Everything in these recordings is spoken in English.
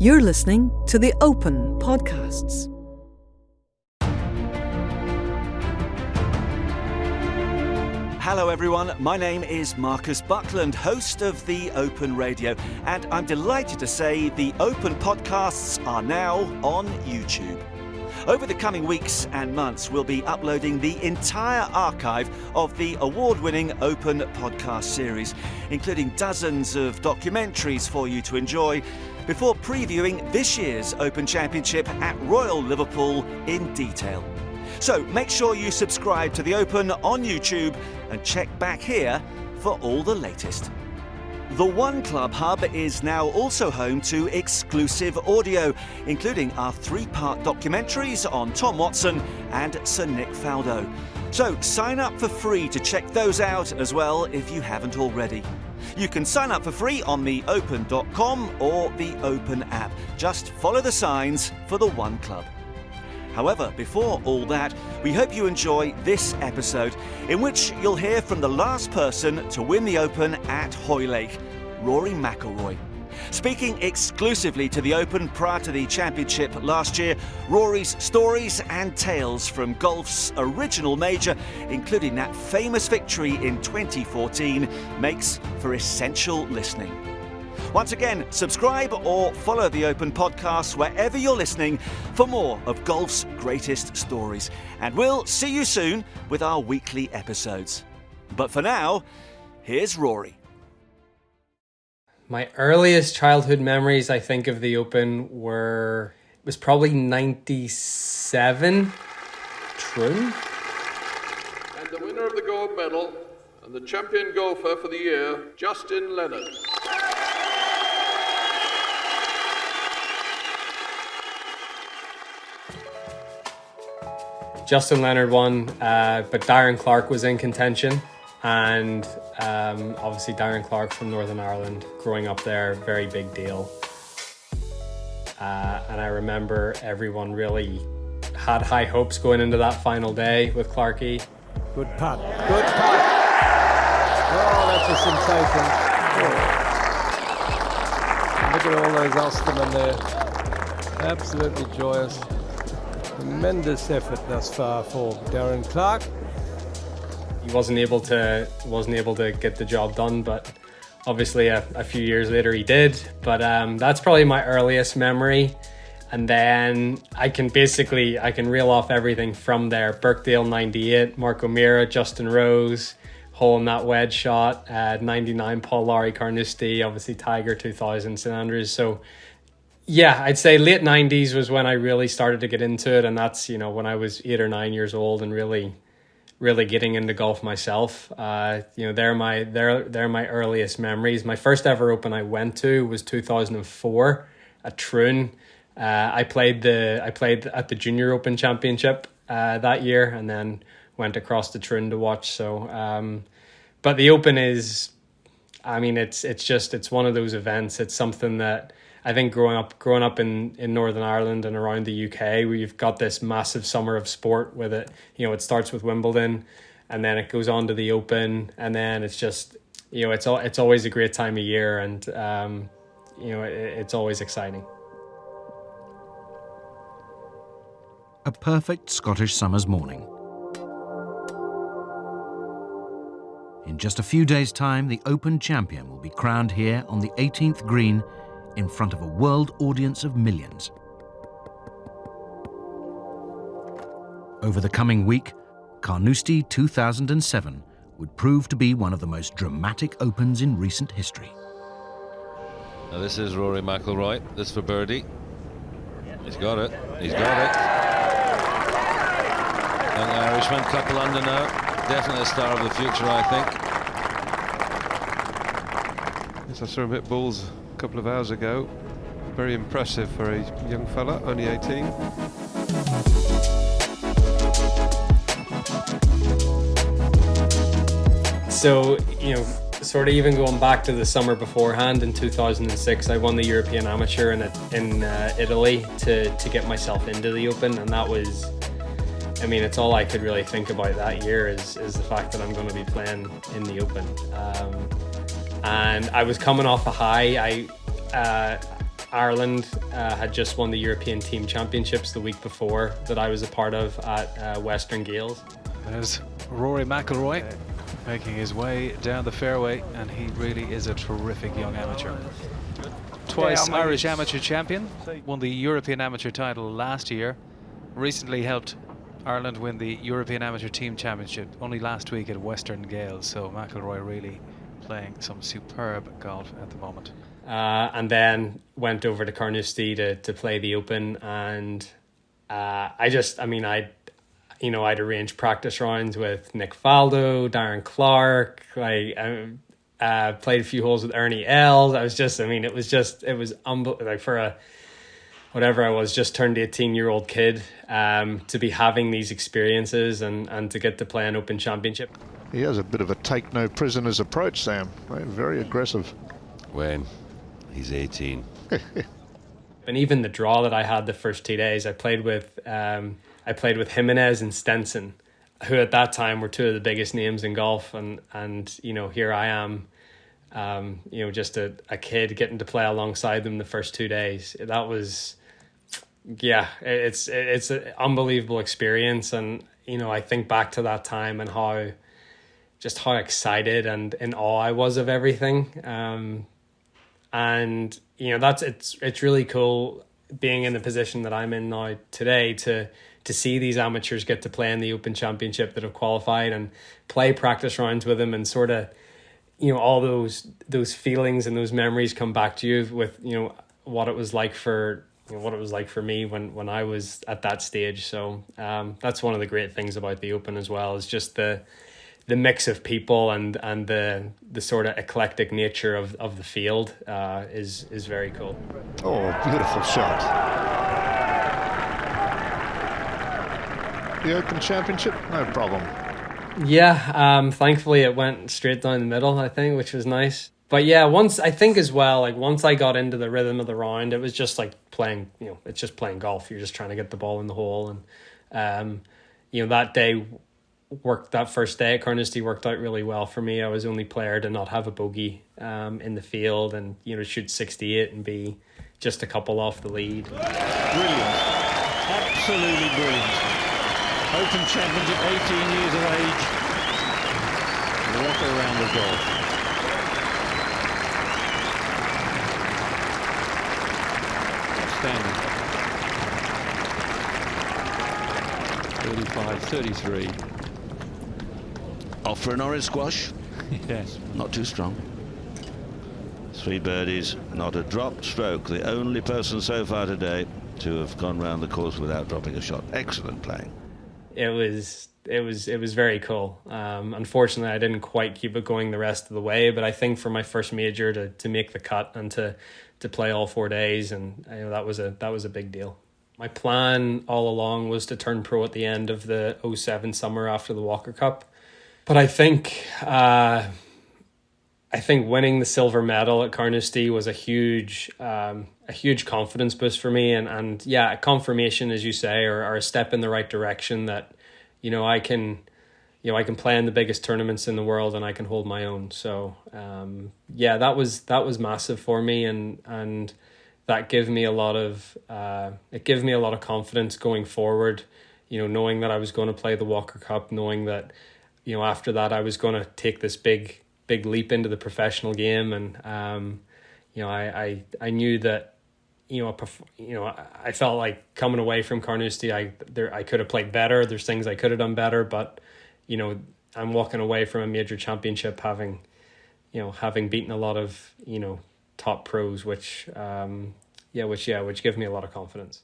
You're listening to the Open Podcasts. Hello, everyone. My name is Marcus Buckland, host of The Open Radio, and I'm delighted to say the Open podcasts are now on YouTube. Over the coming weeks and months, we'll be uploading the entire archive of the award winning Open podcast series, including dozens of documentaries for you to enjoy, before previewing this year's Open Championship at Royal Liverpool in detail. So make sure you subscribe to The Open on YouTube and check back here for all the latest. The One Club Hub is now also home to exclusive audio, including our three part documentaries on Tom Watson and Sir Nick Faldo. So sign up for free to check those out as well if you haven't already. You can sign up for free on theopen.com or the Open app. Just follow the signs for the One Club. However, before all that, we hope you enjoy this episode, in which you'll hear from the last person to win the Open at Hoylake, Rory McIlroy. Speaking exclusively to the Open prior to the championship last year, Rory's stories and tales from golf's original major, including that famous victory in 2014, makes for essential listening. Once again, subscribe or follow the Open Podcast wherever you're listening for more of golf's greatest stories. And we'll see you soon with our weekly episodes. But for now, here's Rory. My earliest childhood memories, I think, of the Open were it was probably '97. True. And the winner of the gold medal and the champion golfer for the year, Justin Leonard. Justin Leonard won, uh, but Darren Clarke was in contention. And um, obviously, Darren Clarke from Northern Ireland, growing up there, very big deal. Uh, and I remember everyone really had high hopes going into that final day with Clarkey. Good putt. Good putt. Oh, that's a sensation. Look at all those Ulstermen there. Absolutely joyous. Tremendous effort thus far for Darren Clarke. Wasn't able to wasn't able to get the job done, but obviously a, a few years later he did. But um, that's probably my earliest memory. And then I can basically I can reel off everything from there. Birkdale '98, Mark O'Meara, Justin Rose, hole in that wedge shot. Uh, '99, Paul Lawrie Carnoustie, obviously Tiger 2000, St Andrews. So yeah, I'd say late '90s was when I really started to get into it, and that's you know when I was eight or nine years old and really, really getting into golf myself. Uh, you know, they're my they're they're my earliest memories. My first ever Open I went to was 2004 at Troon. Uh, I played the I played at the Junior Open Championship uh, that year, and then went across to Troon to watch. So, um, but the Open is, I mean, it's it's just it's one of those events. It's something that I think growing up growing up in, in Northern Ireland and around the UK, we've got this massive summer of sport with it. You know, it starts with Wimbledon, and then it goes on to the Open, and then it's just you know it's all it's always a great time of year, and um, you know it, it's always exciting. A perfect Scottish summer's morning. In just a few days' time, the Open champion will be crowned here on the 18th green in front of a world audience of millions. Over the coming week, Carnoustie 2007 would prove to be one of the most dramatic opens in recent history. Now this is Rory McIlroy. This for birdie. He's got it. He's got it. Young Irishman, couple under now. Definitely a star of the future, I think. Yes, I saw him hit balls a couple of hours ago. Very impressive for a young fella, only 18. So, you know, sort of even going back to the summer beforehand in 2006, I won the European Amateur in, in uh, Italy to, to get myself into the Open. And that was, I mean, it's all I could really think about that year is, is the fact that I'm going to be playing in the Open. Um, and I was coming off a high. I, uh, Ireland uh, had just won the European Team Championships the week before that I was a part of at uh, Western Gailes. There's Rory McIlroy making his way down the fairway, and he really is a terrific young amateur. Twice Irish amateur champion, won the European amateur title last year, recently helped Ireland win the European Amateur Team Championship only last week at Western Gailes. So McIlroy really playing some superb golf at the moment. Uh, and then went over to Carnoustie to, to play the Open. And uh, I just, I mean, I, you know, I'd arranged practice rounds with Nick Faldo, Darren Clarke. Like, I uh, played a few holes with Ernie Els. I was just, I mean, it was just, it was unbelievable. Like for a whatever I was, just turned 18 year old kid, um, to be having these experiences and, and to get to play an Open Championship. He has a bit of a take no prisoners approach, Sam. Very aggressive. When he's 18. and even the draw that I had the first two days, I played with um, I played with Jimenez and Stenson, who at that time were two of the biggest names in golf, and and you know here I am um, you know, just a, a kid getting to play alongside them the first two days. That was, yeah, it's it's an unbelievable experience, and you know, I think back to that time and how, just how excited and in awe I was of everything. Um, and you know, that's it's it's really cool being in the position that I'm in now today to to see these amateurs get to play in the Open Championship that have qualified and play practice rounds with them and sort of you know all those those feelings and those memories come back to you with you know what it was like for you know, what it was like for me when when I was at that stage. So um, that's one of the great things about the Open as well is just the the mix of people and and the the sort of eclectic nature of, of the field uh, is is very cool. Oh, beautiful shot. The Open Championship, no problem. Yeah, um, thankfully it went straight down the middle, I think, which was nice. But yeah, once I think as well, like once I got into the rhythm of the round, it was just like playing, you know, it's just playing golf. You're just trying to get the ball in the hole, and um, you know that day worked that first day at Carnoustie worked out really well for me. I was the only player to not have a bogey um, in the field, and you know shoot sixty eight and be just a couple off the lead. Brilliant, absolutely brilliant. Open Championship, 18 years of age. Walk around the golf. Outstanding. 35, 33. Off for an orange squash. yes. Not too strong. Three birdies, not a drop stroke. The only person so far today to have gone round the course without dropping a shot. Excellent playing it was it was it was very cool. Um, unfortunately, I didn't quite keep it going the rest of the way, but I think for my first major to to make the cut and to to play all four days, and you know, that was a that was a big deal. My plan all along was to turn pro at the end of the 07 summer after the Walker Cup, but I think. Uh, I think winning the silver medal at Carnoustie was a huge, um, a huge confidence boost for me, and and yeah, confirmation, as you say, or, or a step in the right direction that, you know, I can, you know, I can play in the biggest tournaments in the world and I can hold my own. So, um, yeah, that was that was massive for me, and and that gave me a lot of, uh, it gave me a lot of confidence going forward. You know, knowing that I was going to play the Walker Cup, knowing that, you know, after that I was going to take this big big leap into the professional game, and um, you know, I, I I knew that you know, you know, I felt like coming away from Carnoustie, I there I could have played better. There's things I could have done better, but you know, I'm walking away from a major championship having, you know, having beaten a lot of you know top pros, which um, yeah, which yeah, which give me a lot of confidence.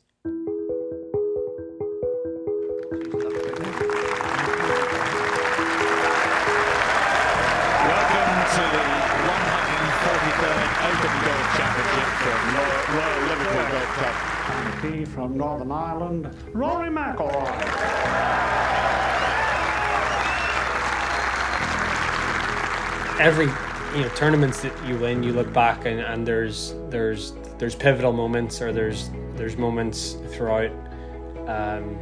From Northern Ireland, Rory McIlroy. Every you know tournaments that you win, you look back and, and there's there's there's pivotal moments or there's there's moments throughout um,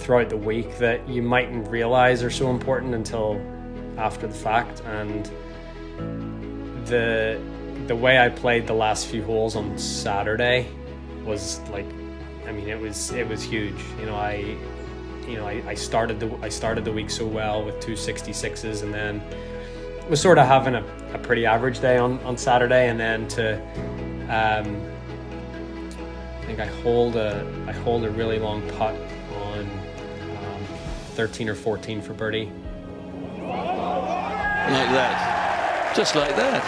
throughout the week that you mightn't realize are so important until after the fact and the the way I played the last few holes on Saturday was like, I mean, it was it was huge. You know, I, you know, I, I started the I started the week so well with two 66s, and then was sort of having a, a pretty average day on on Saturday, and then to, um, I think I holed a I holed a really long putt on um, 13 or 14 for birdie. Like that. Just like that.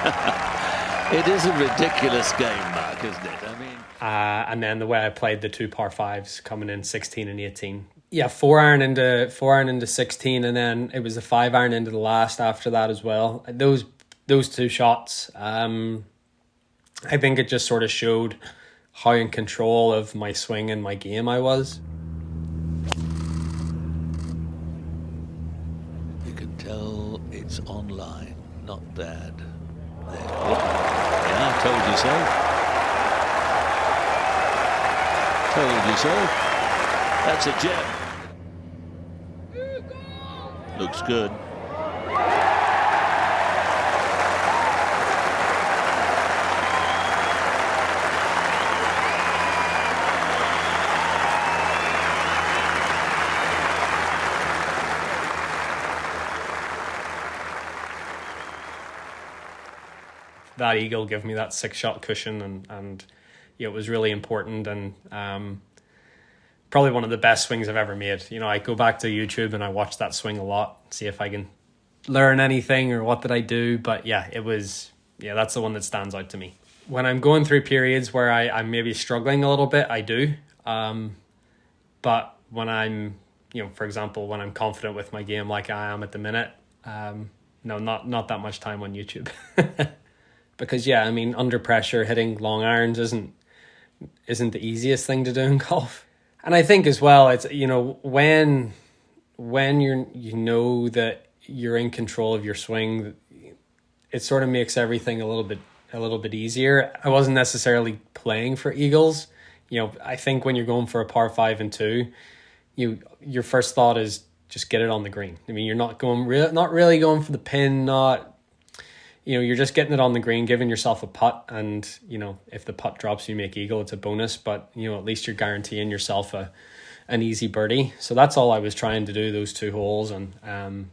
it is a ridiculous game, Mark, isn't it? I mean, Uh, and then the way I played the two par fives coming in 16 and 18. Yeah, four iron into four iron into 16, and then it was a five iron into the last after that as well. Those those two shots, um, I think it just sort of showed how in control of my swing and my game I was. you can tell it's online. Not bad. There. Yeah, I told you so. You so. That's a gem. Looks good. that eagle gave me that six shot cushion and and yeah, it was really important and um, probably one of the best swings I've ever made. You know, I go back to YouTube and I watch that swing a lot, see if I can learn anything or what did I do. But yeah, it was yeah, that's the one that stands out to me. When I'm going through periods where I, I'm maybe struggling a little bit, I do. Um, but when I'm you know, for example, when I'm confident with my game like I am at the minute, um, no, not not that much time on YouTube. because yeah, I mean, under pressure, hitting long irons isn't isn't the easiest thing to do in golf. And I think as well, it's you know when when you're you know that you're in control of your swing, it sort of makes everything a little bit a little bit easier. I wasn't necessarily playing for eagles. You know, I think when you're going for a par five and two, you your first thought is just get it on the green. I mean, you're not going real, not really going for the pin, not you know, you're just getting it on the green, giving yourself a putt, and you know, if the putt drops, you make eagle. It's a bonus, but you know, at least you're guaranteeing yourself a an easy birdie. So that's all I was trying to do those two holes, and um,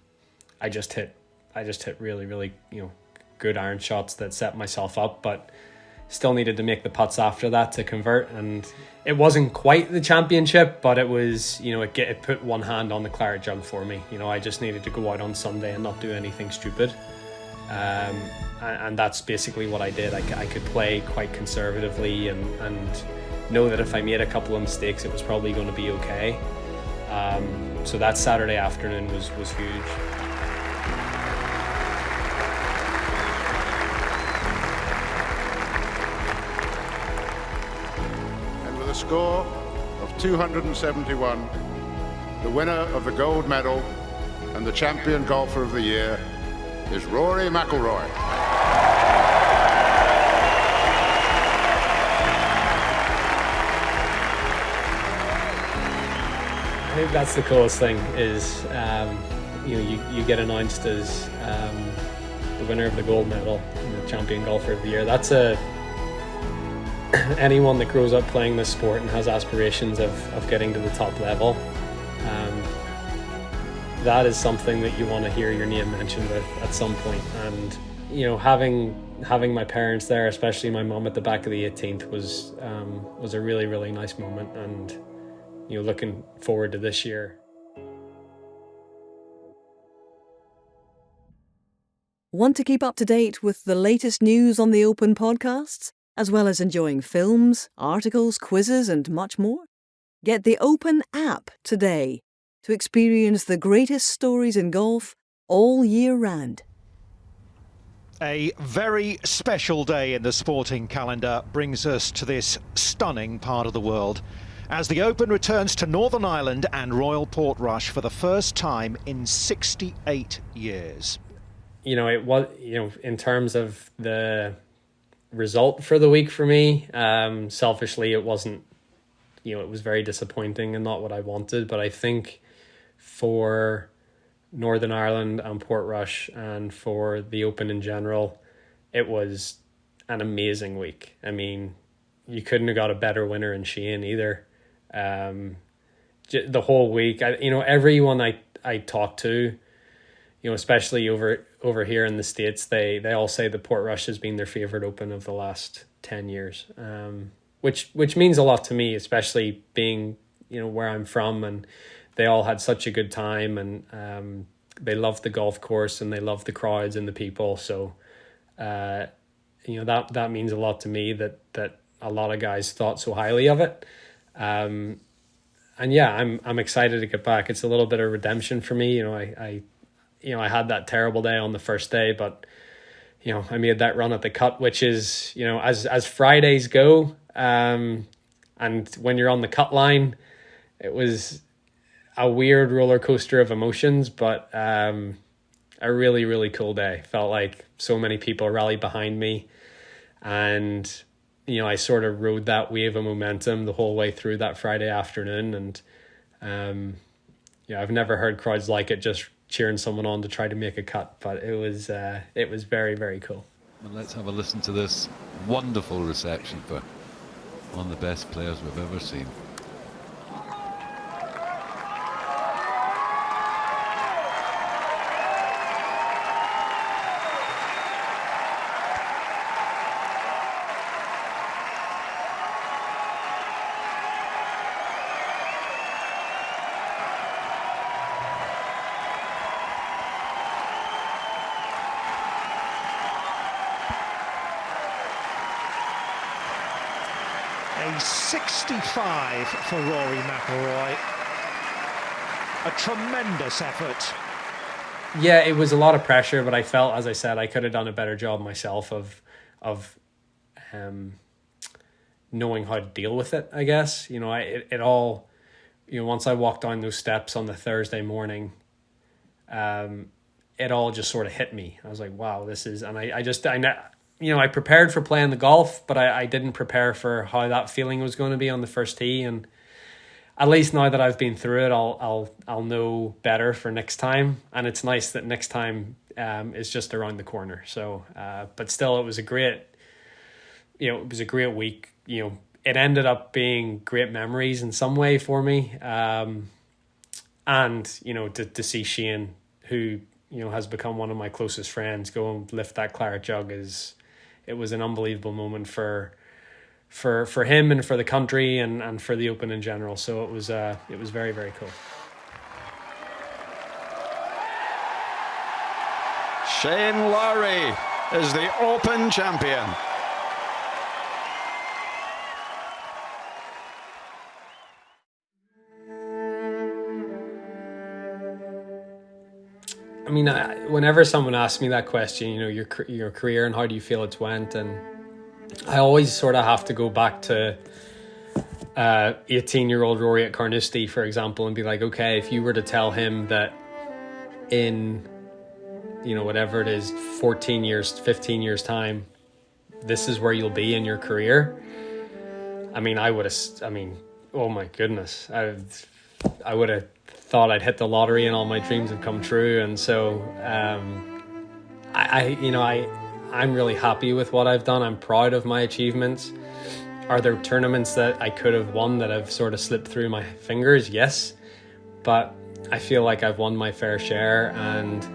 I just hit, I just hit really, really, you know, good iron shots that set myself up, but still needed to make the putts after that to convert, and it wasn't quite the championship, but it was, you know, it get it put one hand on the claret jug for me. You know, I just needed to go out on Sunday and not do anything stupid. Um, and, and that's basically what I did. I, I could play quite conservatively and, and know that if I made a couple of mistakes, it was probably going to be okay. Um, so that Saturday afternoon was, was huge. And with a score of 271, the winner of the gold medal and the champion golfer of the year is Rory McIlroy. I think that's the coolest thing is um, you know you, you get announced as um, the winner of the gold medal and the champion golfer of the year. That's a anyone that grows up playing this sport and has aspirations of, of getting to the top level. That is something that you want to hear your name mentioned with at some point. And you know, having having my parents there, especially my mom at the back of the 18th, was um, was a really really nice moment. And you know, looking forward to this year. Want to keep up to date with the latest news on the Open podcasts, as well as enjoying films, articles, quizzes, and much more? Get the Open app today to experience the greatest stories in golf all year round. A very special day in the sporting calendar brings us to this stunning part of the world as the Open returns to Northern Ireland and Royal Portrush for the first time in 68 years. You know, it was you know in terms of the result for the week for me. Um, selfishly, it wasn't. You know, it was very disappointing and not what I wanted. But I think for Northern Ireland and Portrush and for the Open in general, it was an amazing week. I mean, you couldn't have got a better winner in Shane either. Um, the whole week, I, you know, everyone I I talked to, you know, especially over over here in the states, they they all say the Portrush has been their favorite Open of the last ten years. Um, which which means a lot to me, especially being you know where I'm from, and they all had such a good time, and um, they loved the golf course, and they loved the crowds and the people. So, uh, you know that that means a lot to me that that a lot of guys thought so highly of it. Um, and yeah, I'm I'm excited to get back. It's a little bit of redemption for me. You know, I, I you know, I had that terrible day on the first day, but you know, I made that run at the cut, which is, you know, as as Fridays go, um, and when you're on the cut line, it was a weird roller coaster of emotions, but um, a really really cool day. Felt like so many people rallied behind me, and you know I sort of rode that wave of momentum the whole way through that Friday afternoon, and um, yeah, I've never heard crowds like it. Just cheering someone on to try to make a cut, but it was uh, it was very very cool. Well, let's have a listen to this wonderful reception for one of the best players we've ever seen. A 65 for Rory McIlroy. A tremendous effort. Yeah, it was a lot of pressure, but I felt, as I said, I could have done a better job myself of, of, um, knowing how to deal with it. I guess you know, I it, it all, you know, once I walked down those steps on the Thursday morning, um, it all just sort of hit me. I was like, wow, this is, and I, I just, I, you know, I prepared for playing the golf, but I, I didn't prepare for how that feeling was going to be on the first tee. And at least now that I've been through it, I'll I'll I'll know better for next time. And it's nice that next time um, is just around the corner. So, uh, but still, it was a great, you know, it was a great week. You know, it ended up being great memories in some way for me. Um, and you know, to to see Shane, who you know has become one of my closest friends, go and lift that claret jug is it was an unbelievable moment for for for him and for the country and and for the open in general. So it was uh it was very very cool. Shane Lowry is the open champion I mean, I, whenever someone asks me that question, you know, your your career and how do you feel it's went, and I always sort of have to go back to uh, 18 year old Rory at Carnoustie, for example, and be like, okay, if you were to tell him that in, you know, whatever it is, 14 years, 15 years time, this is where you'll be in your career. I mean, I would have, I mean, oh my goodness, I, I would have thought I'd hit the lottery and all my dreams have come true. And so, um, I, I, you know, I, I'm really happy with what I've done. I'm proud of my achievements. Are there tournaments that I could have won that have sort of slipped through my fingers? Yes. But I feel like I've won my fair share and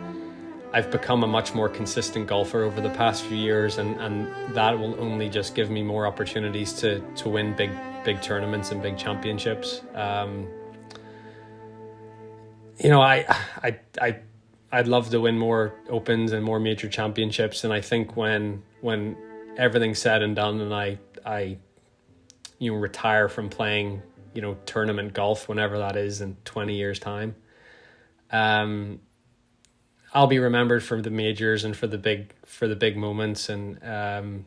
I've become a much more consistent golfer over the past few years and, and that will only just give me more opportunities to, to win big big tournaments and big championships. Um, you know, I, I, I, I'd love to win more opens and more major championships. And I think when, when everything's said and done, and I, I, you know, retire from playing, you know, tournament golf, whenever that is in 20 years time, um, I'll be remembered for the majors and for the big, for the big moments. And, um,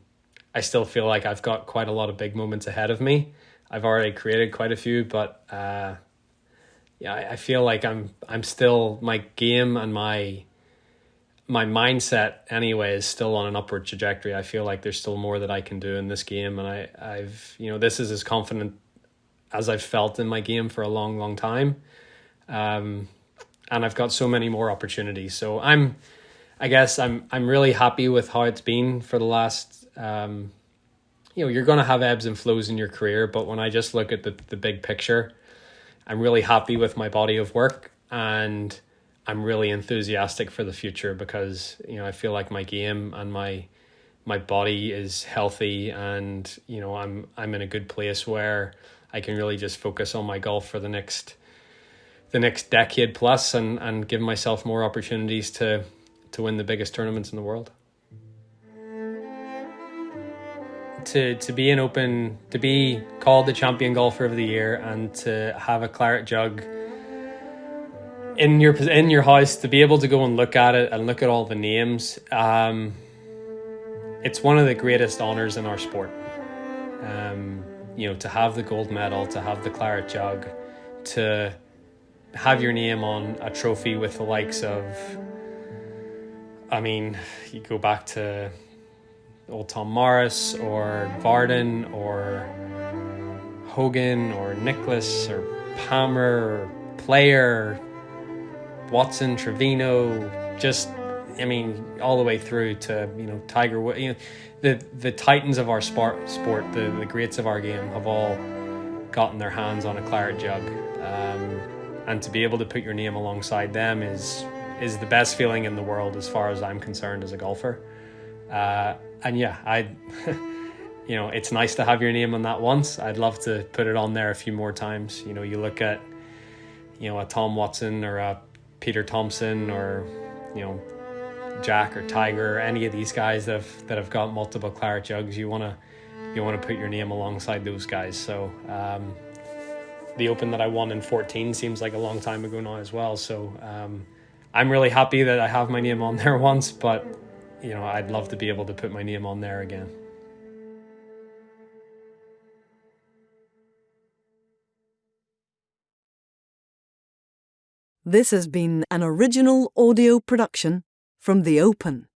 I still feel like I've got quite a lot of big moments ahead of me. I've already created quite a few, but, uh, yeah, I, I feel like I'm I'm still my game and my my mindset anyway is still on an upward trajectory. I feel like there's still more that I can do in this game, and I I've you know this is as confident as I've felt in my game for a long long time, um, and I've got so many more opportunities. So I'm I guess I'm I'm really happy with how it's been for the last. Um, you know, you're going to have ebbs and flows in your career, but when I just look at the the big picture, I'm really happy with my body of work and I'm really enthusiastic for the future because you know I feel like my game and my my body is healthy and you know I'm I'm in a good place where I can really just focus on my golf for the next the next decade plus and and give myself more opportunities to to win the biggest tournaments in the world. To to be an open to be called the champion golfer of the year and to have a claret jug in your in your house to be able to go and look at it and look at all the names um, it's one of the greatest honors in our sport. Um, you know to have the gold medal to have the claret jug to have your name on a trophy with the likes of I mean you go back to old Tom Morris or Vardon or Hogan or Nicklaus or Palmer or Player Watson, Trevino, just I mean, all the way through to you know Tiger. You know, the the titans of our sport, sport, the the greats of our game, have all gotten their hands on a claret jug, um, and to be able to put your name alongside them is is the best feeling in the world as far as I'm concerned as a golfer. Uh, and yeah, I. you know, it's nice to have your name on that once. I'd love to put it on there a few more times. You know, you look at, you know, a Tom Watson or a Peter Thomson or you know Jack or Tiger or any of these guys that have that have got multiple claret jugs, you want to you want to put your name alongside those guys. So um, the Open that I won in 14 seems like a long time ago now as well. So um, I'm really happy that I have my name on there once, but you know I'd love to be able to put my name on there again. This has been an original audio production from The Open.